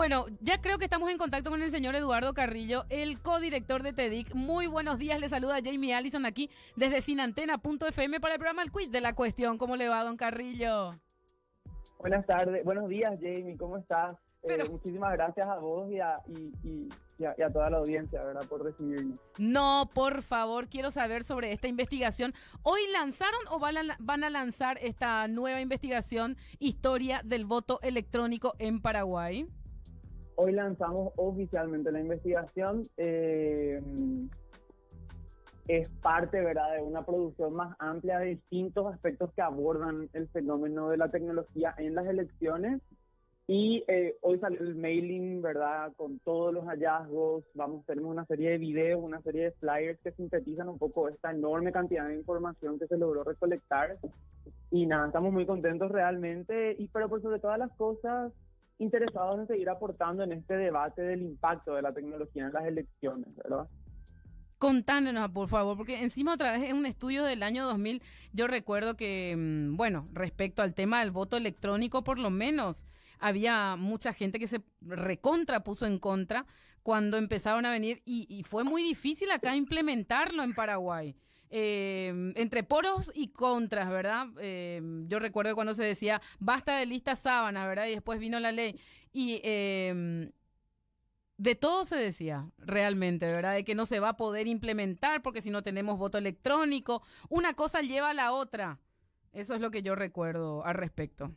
Bueno, ya creo que estamos en contacto con el señor Eduardo Carrillo, el codirector de TEDIC. Muy buenos días, le saluda Jamie Allison aquí desde sinantena.fm para el programa El Quiz de la Cuestión. ¿Cómo le va, don Carrillo? Buenas tardes, buenos días, Jamie, ¿cómo estás? Eh, muchísimas gracias a vos y a, toda la audiencia, ¿verdad?, por recibirnos. No, por favor, quiero saber sobre esta investigación. ¿Hoy lanzaron o van a lanzar esta nueva investigación, Historia del Voto Electrónico en Paraguay? Hoy lanzamos oficialmente la investigación. Eh, es parte ¿verdad? de una producción más amplia de distintos aspectos que abordan el fenómeno de la tecnología en las elecciones. Y eh, hoy salió el mailing, ¿verdad? Con todos los hallazgos. Vamos, tenemos una serie de videos, una serie de flyers que sintetizan un poco esta enorme cantidad de información que se logró recolectar. Y nada, estamos muy contentos realmente. Y pero por sobre todas las cosas, interesados en seguir aportando en este debate del impacto de la tecnología en las elecciones, ¿verdad? Contándonos, por favor, porque encima otra vez en un estudio del año 2000, yo recuerdo que, mm, bueno, respecto al tema del voto electrónico, por lo menos había mucha gente que se recontra puso en contra cuando empezaron a venir y, fue muy difícil acá implementarlo en Paraguay. Eh, entre poros y contras, ¿verdad? Eh, yo recuerdo cuando se decía, basta de listas sábanas, ¿verdad? Y después vino la ley. Y eh, de todo se decía, realmente, ¿verdad? De que no se va a poder implementar porque si no tenemos voto electrónico, una cosa lleva a la otra. Eso es lo que yo recuerdo al respecto.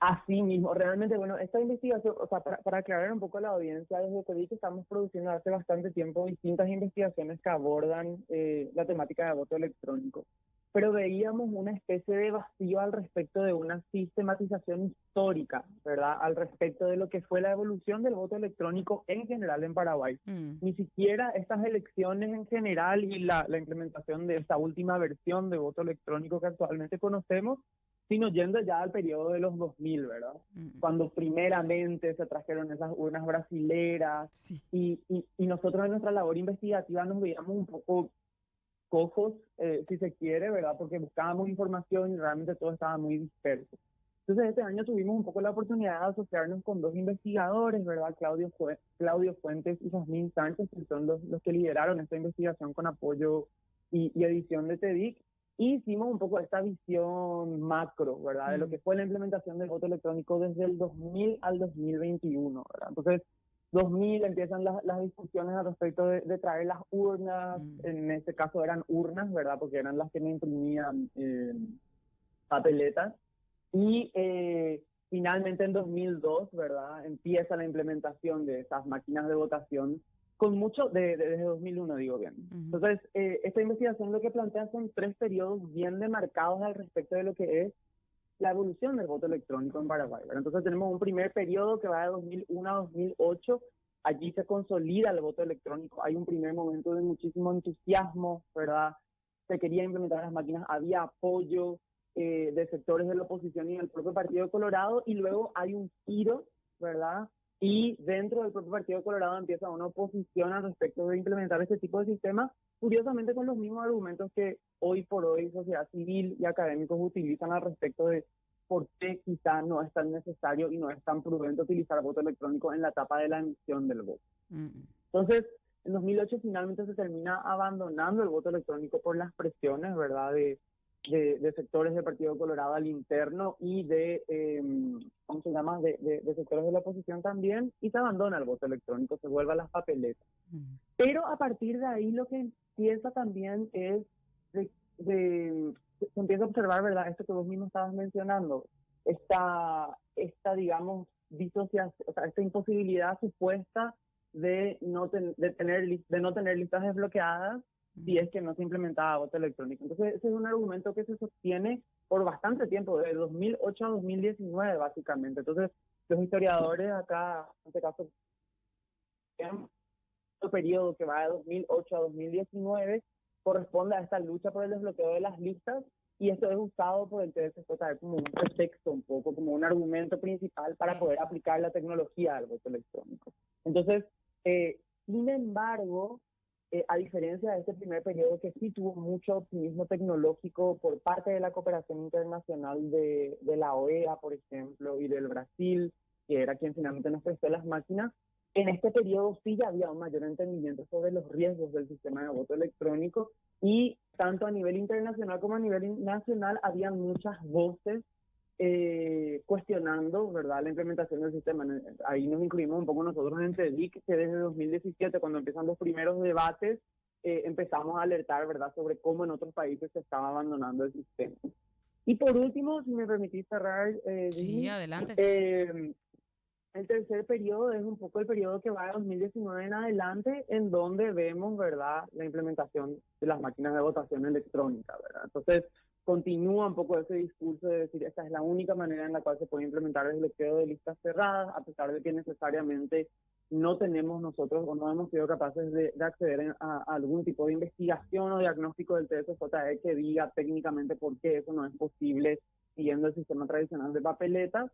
Así mismo, realmente, bueno, esta investigación, o sea, para, aclarar un poco a la audiencia, desde que que estamos produciendo hace bastante tiempo distintas investigaciones que abordan eh, la temática de voto electrónico, pero veíamos una especie de vacío al respecto de una sistematización histórica, ¿verdad? Al respecto de lo que fue la evolución del voto electrónico en general en Paraguay. Mm. Ni siquiera estas elecciones en general y la, la implementación de esta última versión de voto electrónico que actualmente conocemos sino yendo ya al periodo de los 2000, ¿verdad? Mm. Cuando primeramente se trajeron esas urnas brasileras y, y, nosotros en nuestra labor investigativa nos veíamos un poco cojos, eh, si se quiere, ¿verdad? Porque buscábamos información y realmente todo estaba muy disperso. Entonces este año tuvimos un poco la oportunidad de asociarnos con dos investigadores, ¿verdad? Claudio, Claudio Fuentes y Jasmine Sánchez, que son los, los que lideraron esta investigación con apoyo y, y edición de TEDIC hicimos un poco esta visión macro, ¿verdad? De lo mm. que fue la implementación del voto electrónico desde el 2000 al 2021, ¿verdad? Entonces, 2000 empiezan las, las discusiones al respecto de, traer las urnas, mm. en este caso eran urnas, ¿verdad? Porque eran las que me imprimían eh, papeletas. Y eh, finalmente en 2002, ¿verdad? Empieza la implementación de esas máquinas de votación con mucho, de, desde 2001 digo bien. Entonces, eh, esta investigación lo que plantea son tres periodos bien demarcados al respecto de lo que es la evolución del voto electrónico en Paraguay. Entonces tenemos un primer periodo que va de 2001 a 2008, allí se consolida el voto electrónico, hay un primer momento de muchísimo entusiasmo, ¿verdad? Se quería implementar las máquinas, había apoyo eh, de sectores de la oposición y del propio Partido Colorado, y luego hay un giro, ¿verdad? Y dentro del propio Partido Colorado empieza una oposición al respecto de implementar este tipo de sistemas, curiosamente con los mismos argumentos que hoy por hoy sociedad civil y académicos utilizan al respecto de por qué quizá no es tan necesario y no es tan prudente utilizar voto electrónico en la etapa de la emisión del voto. Mm. Entonces, en 2008 finalmente se termina abandonando el voto electrónico por las presiones, ¿verdad?, de de, sectores del Partido Colorado al interno y de, eh, ¿cómo se llama?, de, de, sectores de la oposición también, y se abandona el voto electrónico, se vuelve a las papeletas. Pero a partir de ahí lo que empieza también es, de, se empieza a observar, ¿verdad?, esto que vos mismo estabas mencionando, esta, esta digamos, disociación, o sea, esta imposibilidad supuesta de no, de, tener, de no tener listas desbloqueadas si es que no se implementaba voto electrónico. Entonces, ese es un argumento que se sostiene por bastante tiempo, de 2008 a 2019, básicamente. Entonces, los historiadores acá, en este caso, el periodo que va de 2008 a 2019 corresponde a esta lucha por el desbloqueo de las listas y esto es usado por el TSJ como un pretexto un poco, como un argumento principal para poder aplicar la tecnología al voto electrónico. Entonces, eh, sin embargo, eh, a diferencia de este primer periodo que sí tuvo mucho optimismo tecnológico por parte de la cooperación internacional de, de la OEA, por ejemplo, y del Brasil, que era quien finalmente nos prestó las máquinas, en este periodo sí ya había un mayor entendimiento sobre los riesgos del sistema de voto electrónico y tanto a nivel internacional como a nivel nacional había muchas voces eh, cuestionando verdad la implementación del sistema. Ahí nos incluimos un poco nosotros en TEDIC, que desde 2017, cuando empiezan los primeros debates, eh, empezamos a alertar verdad sobre cómo en otros países se estaba abandonando el sistema. Y por último, si me permitís cerrar, eh, sí, adelante. Eh, el tercer periodo es un poco el periodo que va de 2019 en adelante, en donde vemos, ¿verdad?, la implementación de las máquinas de votación electrónica, ¿verdad? Entonces, continúa un poco ese discurso de decir, esta es la única manera en la cual se puede implementar el bloqueo de listas cerradas, a pesar de que necesariamente no tenemos nosotros o no hemos sido capaces de, acceder a, algún tipo de investigación o diagnóstico del TSJE que diga técnicamente por qué eso no es posible siguiendo el sistema tradicional de papeletas.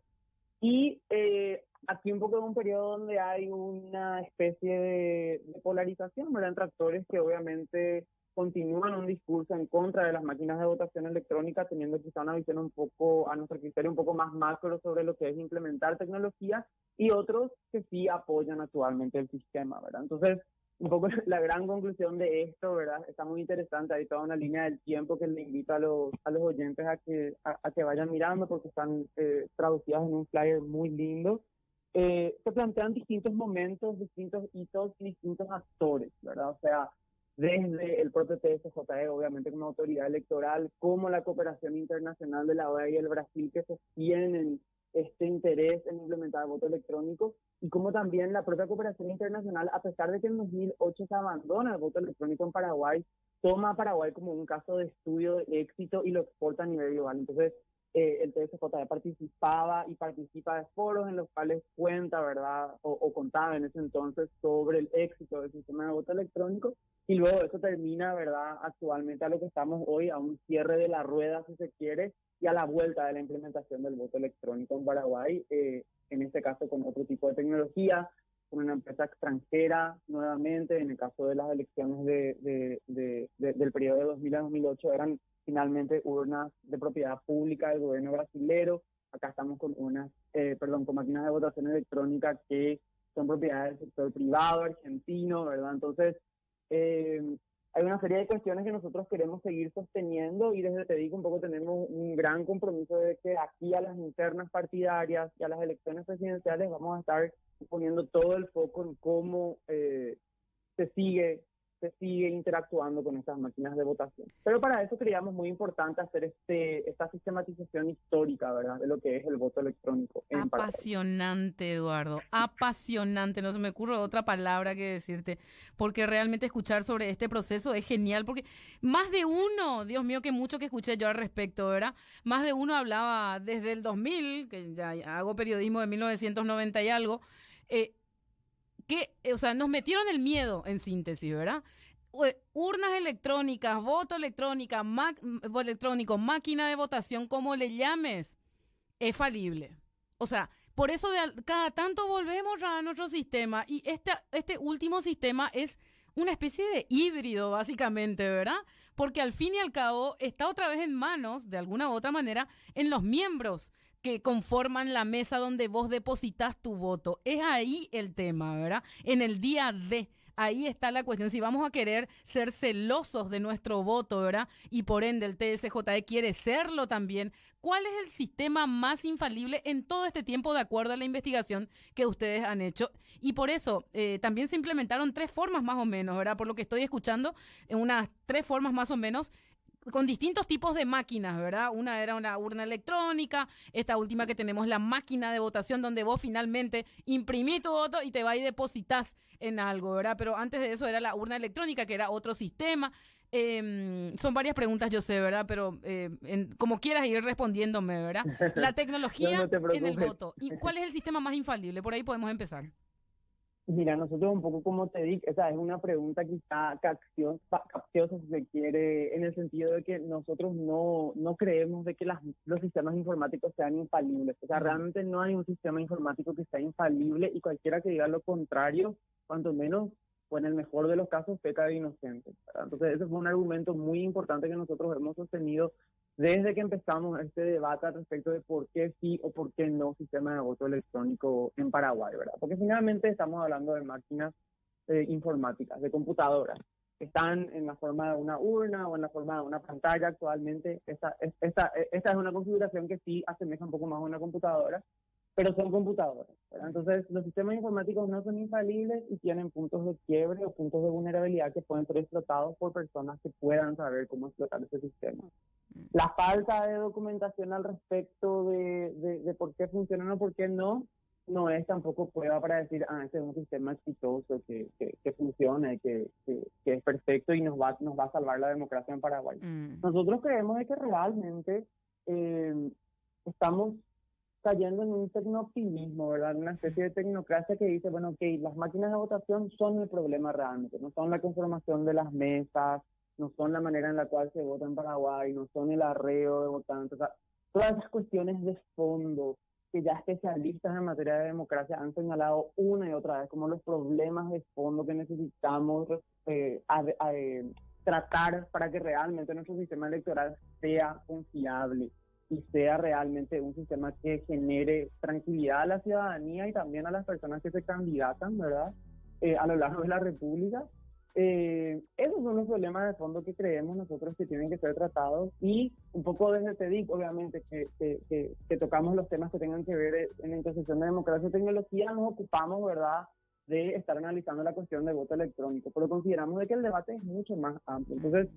Y eh, aquí un poco en un periodo donde hay una especie de, polarización, ¿verdad? Entre actores que obviamente continúan un discurso en contra de las máquinas de votación electrónica, teniendo quizá una visión un poco, a nuestro criterio, un poco más macro sobre lo que es implementar tecnología, y otros que sí apoyan actualmente el sistema, ¿verdad? Entonces, un poco la gran conclusión de esto, ¿verdad? Está muy interesante, hay toda una línea del tiempo que le invito a los, a los oyentes a que, a, que vayan mirando porque están eh, traducidas en un flyer muy lindo. Eh, se plantean distintos momentos, distintos hitos distintos actores, ¿verdad? O sea, desde el propio TSJE, obviamente como autoridad electoral, como la cooperación internacional de la OEA y el Brasil que sostienen este interés en implementar el voto electrónico y como también la propia cooperación internacional, a pesar de que en 2008 se abandona el voto electrónico en Paraguay, toma a Paraguay como un caso de estudio de éxito y lo exporta a nivel global. Entonces, eh, el TSJ participaba y participa de foros en los cuales cuenta, ¿verdad? O, contaba en ese entonces sobre el éxito del sistema de voto electrónico y luego eso termina, ¿verdad? Actualmente a lo que estamos hoy, a un cierre de la rueda, si se quiere, y a la vuelta de la implementación del voto electrónico en Paraguay, eh, en este caso con otro tipo de tecnología, con una empresa extranjera nuevamente, en el caso de las elecciones de, de, del periodo de 2000 a 2008 eran finalmente urnas de propiedad pública del gobierno brasilero. Acá estamos con unas, eh, perdón, con máquinas de votación electrónica que son propiedad del sector privado argentino, ¿verdad? Entonces, eh, hay una serie de cuestiones que nosotros queremos seguir sosteniendo y desde te digo un poco tenemos un gran compromiso de que aquí a las internas partidarias y a las elecciones presidenciales vamos a estar poniendo todo el foco en cómo eh, se sigue se sigue interactuando con estas máquinas de votación. Pero para eso creíamos muy importante hacer este esta sistematización histórica, ¿verdad? De lo que es el voto electrónico. Apasionante, Eduardo. Apasionante. No se me ocurre otra palabra que decirte. Porque realmente escuchar sobre este proceso es genial. Porque más de uno, Dios mío, que mucho que escuché yo al respecto, ¿verdad? Más de uno hablaba desde el 2000, que ya hago periodismo de 1990 y algo. Eh, que, o sea, nos metieron el miedo en síntesis, ¿verdad? Urnas electrónicas, voto electrónica, electrónico, máquina de votación, como le llames, es falible. O sea, por eso cada tanto volvemos a nuestro sistema y este, este último sistema es una especie de híbrido, básicamente, ¿verdad? Porque al fin y al cabo está otra vez en manos, de alguna u otra manera, en los miembros que conforman la mesa donde vos depositas tu voto. Es ahí el tema, ¿verdad? En el día de ahí está la cuestión. Si vamos a querer ser celosos de nuestro voto, ¿verdad? Y por ende el TSJE quiere serlo también. ¿Cuál es el sistema más infalible en todo este tiempo de acuerdo a la investigación que ustedes han hecho? Y por eso eh, también se implementaron tres formas más o menos, ¿verdad? Por lo que estoy escuchando, unas tres formas más o menos con distintos tipos de máquinas, ¿verdad? Una era una urna electrónica, esta última que tenemos la máquina de votación donde vos finalmente imprimís tu voto y te vas y depositas en algo, ¿verdad? Pero antes de eso era la urna electrónica, que era otro sistema. Em, son varias preguntas, yo sé, ¿verdad? Pero eh, como quieras ir respondiéndome, ¿verdad? La tecnología en el voto. ¿Y cuál es el sistema más infalible? Por ahí podemos empezar. Mira, nosotros un poco como te dije, esa es una pregunta quizá capciosa, si se quiere, en el sentido de que nosotros no, no creemos de que las, los sistemas informáticos sean infalibles. O sea, realmente no hay un sistema informático que sea infalible y cualquiera que diga lo contrario, cuanto menos, o en el mejor de los casos, peca de inocente. Entonces, ese fue un argumento muy importante que nosotros hemos sostenido desde que empezamos este debate al respecto de por qué sí o por qué no sistema de voto electrónico en Paraguay, ¿verdad? Porque finalmente estamos hablando de máquinas eh, informáticas, de computadoras, que están en la forma de una urna o en la forma de una pantalla actualmente. Esta, esta, esta es una configuración que sí asemeja un poco más a una computadora, pero son computadoras. Entonces, los sistemas informáticos no son infalibles y tienen puntos de quiebre o puntos de vulnerabilidad que pueden ser explotados por personas que puedan saber cómo explotar ese sistema. La falta de documentación al respecto de, de, por qué funcionan o por qué no, no es tampoco prueba para decir, ah, este es un sistema exitoso, que, que, funciona, que, que, es perfecto y nos va, nos va a salvar la democracia en Paraguay. Mm. Nosotros creemos de que realmente eh, estamos cayendo en un tecnooptimismo, ¿verdad? Una especie de tecnocracia que dice, bueno, ok, las máquinas de votación son el problema realmente, no son la conformación de las mesas, no son la manera en la cual se vota en Paraguay, no son el arreo de votantes, todas esas cuestiones de fondo que ya especialistas en materia de democracia han señalado una y otra vez como los problemas de fondo que necesitamos eh, tratar para que realmente nuestro sistema electoral sea confiable y sea realmente un sistema que genere tranquilidad a la ciudadanía y también a las personas que se candidatan, ¿verdad? Eh, a lo largo de la República. Eh, esos son los problemas de fondo que creemos nosotros que tienen que ser tratados y un poco desde TEDIC, obviamente, que, que, que, tocamos los temas que tengan que ver en la intersección de democracia y tecnología, nos ocupamos, ¿verdad?, de estar analizando la cuestión del voto electrónico, pero consideramos de que el debate es mucho más amplio. Entonces,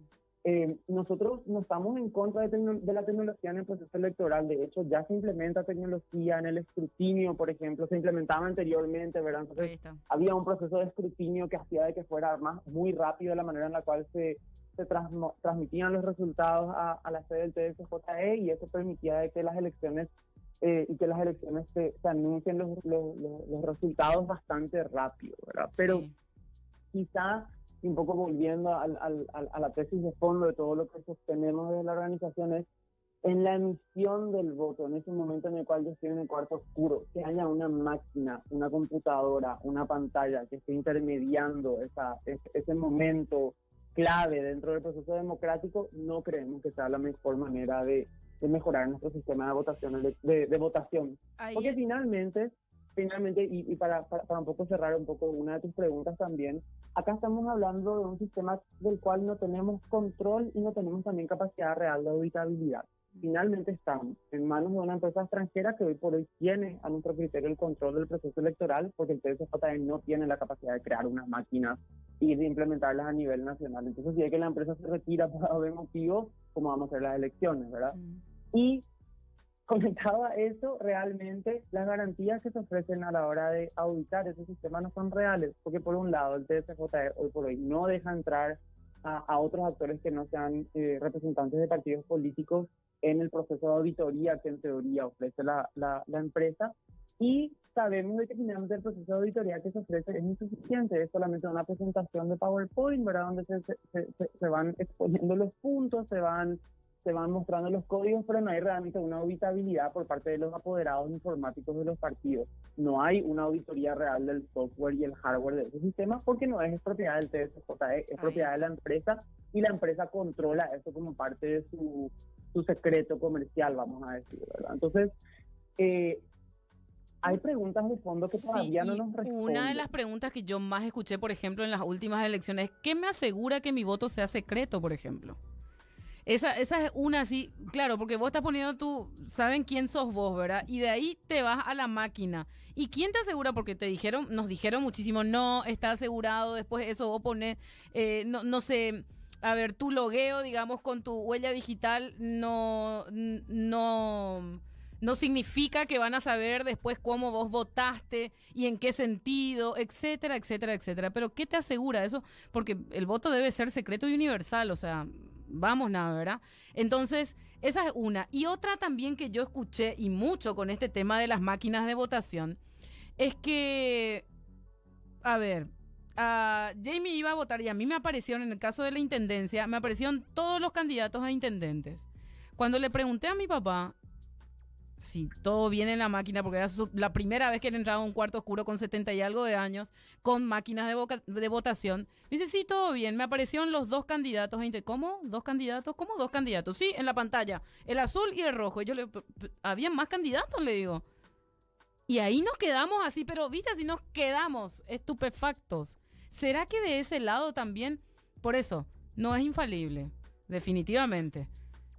eh, nosotros no estamos en contra de, la tecnología en el proceso electoral. De hecho, ya se implementa tecnología en el escrutinio, por ejemplo, se implementaba anteriormente, ¿verdad? Entonces, había un proceso de escrutinio que hacía de que fuera más muy rápido la manera en la cual se, se transmitían los resultados a, la sede del TSJE y eso permitía de que las elecciones eh, y que las elecciones se, anuncien los, los, los, resultados bastante rápido, ¿verdad? Pero quizá un poco volviendo al, al, a la tesis de fondo de todo lo que sostenemos desde la organización es en la emisión del voto, en ese momento en el cual yo estoy en el cuarto oscuro, que haya una máquina, una computadora, una pantalla que esté intermediando esa, ese, momento clave dentro del proceso democrático, no creemos que sea la mejor manera de, de mejorar nuestro sistema de votación. De, de, votación. Porque finalmente finalmente, y, para, para, un poco cerrar un poco una de tus preguntas también, acá estamos hablando de un sistema del cual no tenemos control y no tenemos también capacidad real de auditabilidad. Finalmente estamos en manos de una empresa extranjera que hoy por hoy tiene a nuestro criterio el control del proceso electoral porque el TSJE no tiene la capacidad de crear unas máquinas y de implementarlas a nivel nacional. Entonces, si hay que la empresa se retira por algún motivo, ¿cómo vamos a hacer las elecciones, verdad? Y comentaba eso, realmente las garantías que se ofrecen a la hora de auditar ese sistema no son reales, porque por un lado el TSJE hoy por hoy no deja entrar a, otros actores que no sean eh, representantes de partidos políticos en el proceso de auditoría que en teoría ofrece la, la, empresa y sabemos de que finalmente el proceso de auditoría que se ofrece es insuficiente, es solamente una presentación de PowerPoint, ¿verdad? Donde se, se, se van exponiendo los puntos, se van se van mostrando los códigos, pero no hay realmente una auditabilidad por parte de los apoderados informáticos de los partidos. No hay una auditoría real del software y el hardware de esos sistemas porque no es propiedad del TSJE, es propiedad de la empresa y la empresa controla eso como parte de su, su secreto comercial, vamos a decir, ¿verdad? Entonces, eh, hay preguntas de fondo que todavía no nos responden. Una de las preguntas que yo más escuché, por ejemplo, en las últimas elecciones, ¿qué me asegura que mi voto sea secreto, por ejemplo? Esa, esa es una así, claro, porque vos estás poniendo tú, saben quién sos vos, ¿verdad? Y de ahí te vas a la máquina. ¿Y quién te asegura? Porque te dijeron, nos dijeron muchísimo, no, está asegurado, después eso vos pones, eh, no, no sé, a ver, tu logueo, digamos, con tu huella digital, no, no, no significa que van a saber después cómo vos votaste y en qué sentido, etcétera, etcétera, etcétera. Pero ¿qué te asegura eso? Porque el voto debe ser secreto y universal, o sea, vamos nada, ¿verdad? Entonces, esa es una. Y otra también que yo escuché y mucho con este tema de las máquinas de votación, es que, a ver, Jamie iba a votar y a mí me aparecieron, en el caso de la intendencia, me aparecieron todos los candidatos a intendentes. Cuando le pregunté a mi papá si todo viene en la máquina, porque era la primera vez que él entraba a un cuarto oscuro con 70 y algo de años, con máquinas de, votación. Me dice, sí, todo bien. Me aparecieron los dos candidatos. ¿Cómo? ¿Dos candidatos? ¿Cómo dos candidatos? Sí, en la pantalla. El azul y el rojo. Y yo le ¿había más candidatos? Le digo. Y ahí nos quedamos así, pero viste, así nos quedamos estupefactos. ¿Será que de ese lado también? Por eso, no es infalible, definitivamente.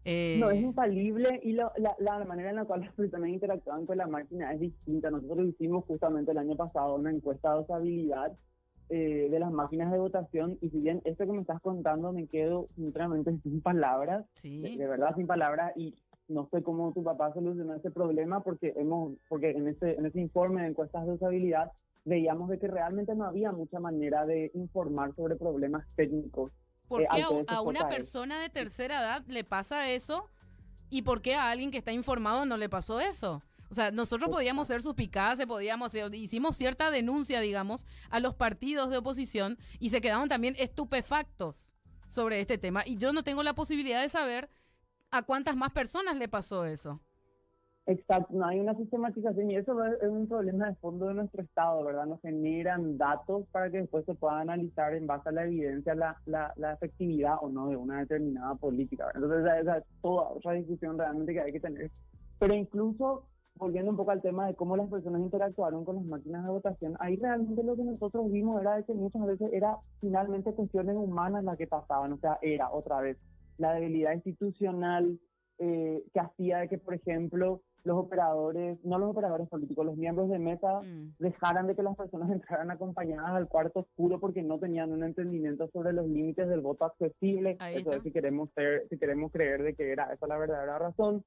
No, es eh, infalible y la, la, manera en la cual las personas interactúan con la máquina es distinta. Nosotros hicimos justamente el año pasado una encuesta de usabilidad eh, de las máquinas de votación y si bien esto que me estás contando me quedo sinceramente sin palabras, de, verdad sin palabras y no sé cómo tu papá solucionó ese problema porque hemos porque en ese en ese informe de encuestas de usabilidad veíamos de que realmente no había mucha manera de informar sobre problemas técnicos ¿Por eh, qué a, una persona de tercera edad le pasa eso? ¿Y por qué a alguien que está informado no le pasó eso? O sea, nosotros podíamos ser suspicaces, podíamos, hicimos cierta denuncia, digamos, a los partidos de oposición y se quedaron también estupefactos sobre este tema. Y yo no tengo la posibilidad de saber a cuántas más personas le pasó eso. Exacto, no hay una sistematización y eso es un problema de fondo de nuestro Estado, ¿verdad? Nos generan datos para que después se pueda analizar en base a la evidencia la, la, la efectividad o no de una determinada política. Entonces, esa es toda otra discusión realmente que hay que tener. Pero incluso, volviendo un poco al tema de cómo las personas interactuaron con las máquinas de votación, ahí realmente lo que nosotros vimos era que muchas veces era finalmente cuestiones humanas las que pasaban, o sea, era otra vez la debilidad institucional eh, que hacía de que, por ejemplo, los operadores, no los operadores políticos, los miembros de mesa mm. dejaran de que las personas entraran acompañadas al cuarto oscuro porque no tenían un entendimiento sobre los límites del voto accesible. Eso es si queremos ser, si queremos creer de que era esa la verdadera razón,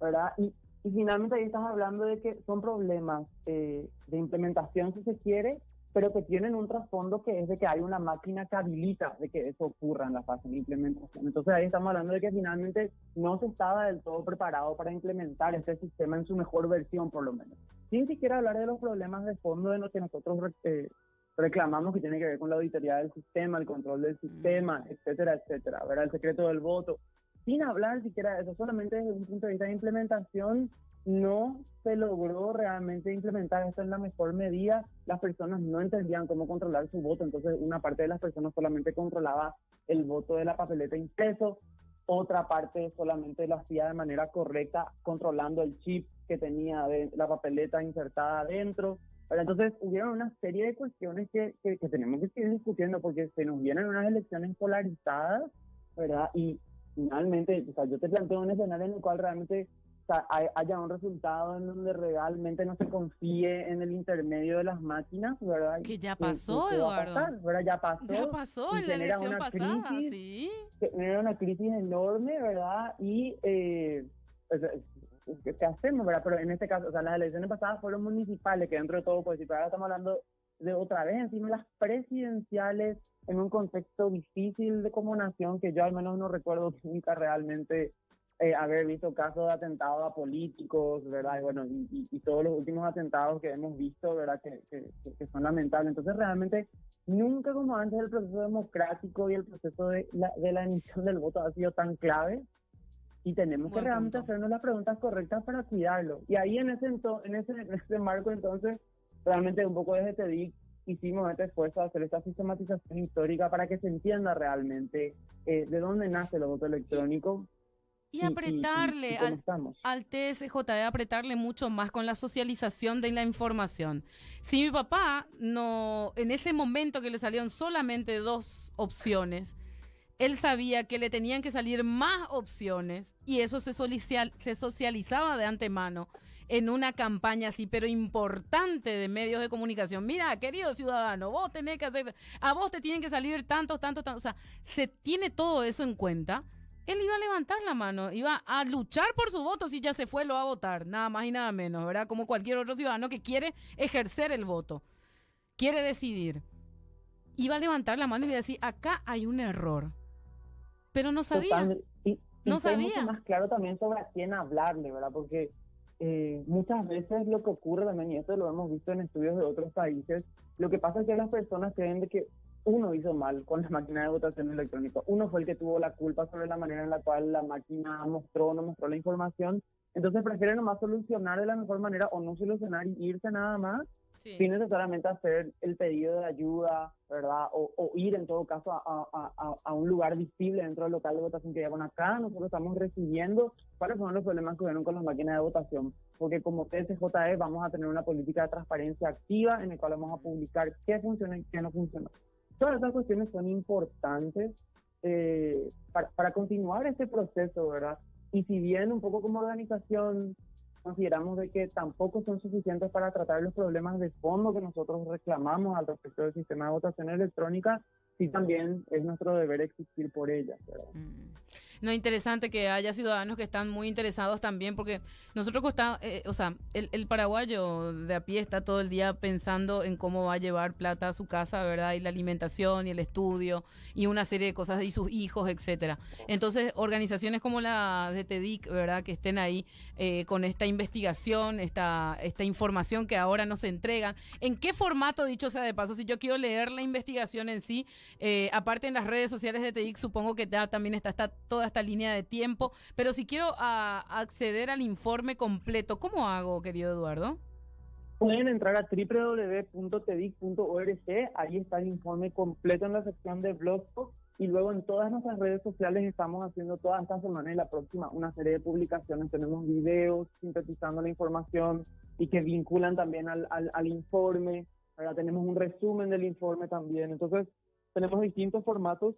¿verdad? Y, y finalmente ahí estás hablando de que son problemas eh, de implementación, si se quiere, pero que tienen un trasfondo que es de que hay una máquina que habilita de que eso ocurra en la fase de implementación. Entonces ahí estamos hablando de que finalmente no se estaba del todo preparado para implementar este sistema en su mejor versión, por lo menos. Sin siquiera hablar de los problemas de fondo de lo que nosotros eh, reclamamos que tiene que ver con la auditoría del sistema, el control del sistema, etcétera, etcétera, ¿verdad? El secreto del voto. Sin hablar siquiera de eso, solamente desde un punto de vista de implementación, no se logró realmente implementar esto en la mejor medida. Las personas no entendían cómo controlar su voto, entonces una parte de las personas solamente controlaba el voto de la papeleta impreso, otra parte solamente lo hacía de manera correcta, controlando el chip que tenía de la papeleta insertada adentro. entonces hubieron una serie de cuestiones que, que, tenemos que seguir discutiendo porque se nos vienen unas elecciones polarizadas, ¿verdad? Y finalmente, o sea, yo te planteo un escenario en el cual realmente haya un resultado en donde realmente no se confíe en el intermedio de las máquinas, ¿verdad? Que ya pasó, Eduardo. Ya pasó. Ya pasó en la elección pasada, crisis, sí. Genera una crisis enorme, ¿verdad? Y eh, ¿qué hacemos, verdad? Pero en este caso, o sea, las elecciones pasadas fueron municipales, que dentro de todo, pues, si ahora estamos hablando de otra vez, encima las presidenciales, en un contexto difícil de como nación, que yo al menos no recuerdo nunca realmente eh, haber visto casos de atentados a políticos, ¿verdad? Y bueno, y, todos los últimos atentados que hemos visto, ¿verdad? Que, que, son lamentables. Entonces, realmente, nunca como antes el proceso democrático y el proceso de la, de la emisión del voto ha sido tan clave y tenemos que realmente hacernos las preguntas correctas para cuidarlo. Y ahí en ese, en ese, en ese marco, entonces, realmente un poco desde TEDIC hicimos este esfuerzo de hacer esta sistematización histórica para que se entienda realmente eh, de dónde nace el voto electrónico, y apretarle al, al, TSJ, apretarle mucho más con la socialización de la información. Si mi papá no, en ese momento que le salieron solamente dos opciones, él sabía que le tenían que salir más opciones y eso se, se socializaba de antemano en una campaña así, pero importante de medios de comunicación. Mira, querido ciudadano, vos tenés que hacer, a vos te tienen que salir tantos, tantos, tantos. O sea, se tiene todo eso en cuenta él iba a levantar la mano, iba a luchar por su voto si ya se fue, lo va a votar, nada más y nada menos, ¿verdad? Como cualquier otro ciudadano que quiere ejercer el voto, quiere decidir. Iba a levantar la mano y iba a decir, acá hay un error. Pero no sabía. Y, no sabía. Mucho más claro también sobre a quién hablarle, ¿verdad? Porque eh, muchas veces lo que ocurre también, y esto lo hemos visto en estudios de otros países, lo que pasa es que las personas creen de que uno hizo mal con la máquina de votación electrónica. Uno fue el que tuvo la culpa sobre la manera en la cual la máquina mostró o no mostró la información Entonces prefieren nomás solucionar de la mejor manera o no solucionar y irse nada más sí. sin necesariamente hacer el pedido de ayuda, ¿verdad? O, o ir en todo caso a, a, a, un lugar visible dentro del local de votación que llevan acá. Nosotros estamos recibiendo cuáles son los problemas que hubieron con las máquinas de votación. Porque como TSJE vamos a tener una política de transparencia activa en la cual vamos a publicar qué funciona y qué no funciona. Todas esas cuestiones son importantes eh, para, continuar ese proceso, ¿verdad? Y si bien un poco como organización consideramos de que tampoco son suficientes para tratar los problemas de fondo que nosotros reclamamos al respecto del sistema de votación electrónica, sí también es nuestro deber existir por ellas. Mm. No, interesante que haya ciudadanos que están muy interesados también, porque nosotros costamos, eh, o sea, el, el, paraguayo de a pie está todo el día pensando en cómo va a llevar plata a su casa, ¿verdad? Y la alimentación y el estudio y una serie de cosas y sus hijos, etcétera. Entonces, organizaciones como la de TEDIC, ¿verdad? Que estén ahí eh, con esta investigación, esta, esta información que ahora nos entregan. ¿En qué formato, dicho sea de paso, si yo quiero leer la investigación en sí, eh, aparte en las redes sociales de TEDIC, supongo que ya también está, está toda esta línea de tiempo, pero si quiero a, acceder al informe completo, ¿cómo hago, querido Eduardo? Pueden entrar a www.tedic.org, ahí está el informe completo en la sección de blogspot y luego en todas nuestras redes sociales estamos haciendo toda esta semana y la próxima una serie de publicaciones, tenemos videos sintetizando la información y que vinculan también al, al, al informe, ahora tenemos un resumen del informe también, entonces tenemos distintos formatos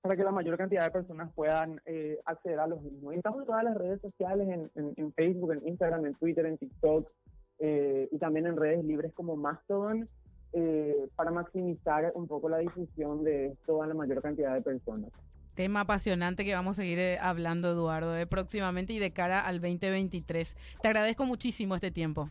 para que la mayor cantidad de personas puedan eh, acceder a los mismos. Y estamos en todas las redes sociales, en, en, Facebook, en Instagram, en Twitter, en TikTok eh, y también en redes libres como Mastodon eh, para maximizar un poco la difusión de esto a la mayor cantidad de personas. Tema apasionante que vamos a seguir eh, hablando, Eduardo, de próximamente y de cara al 2023. Te agradezco muchísimo este tiempo.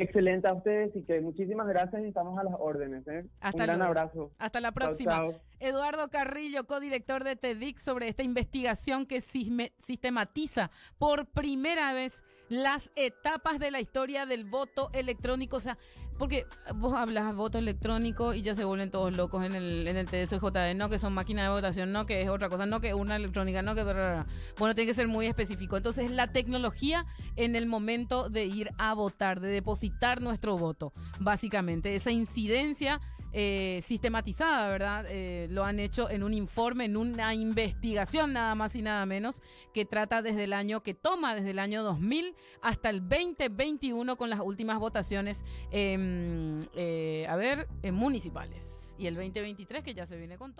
Excelente a ustedes y que muchísimas gracias y estamos a las órdenes. ¿eh? Hasta Un gran abrazo. Hasta la próxima. Chao, chao. Eduardo Carrillo, codirector de TEDIC, sobre esta investigación que sistematiza por primera vez las etapas de la historia del voto electrónico. O sea, porque vos hablas voto electrónico y ya se vuelven todos locos en el, en el TSJD, no que son máquinas de votación, no que es otra cosa, no que una electrónica, no que... Bueno, tiene que ser muy específico. Entonces, la tecnología en el momento de ir a votar, de depositar nuestro voto, básicamente, esa incidencia eh, sistematizada, ¿verdad? Eh, lo han hecho en un informe, en una investigación nada más y nada menos, que trata desde el año, que toma desde el año 2000 hasta el 2021 con las últimas votaciones, eh, a ver, municipales. Y el 2023 que ya se viene con todo.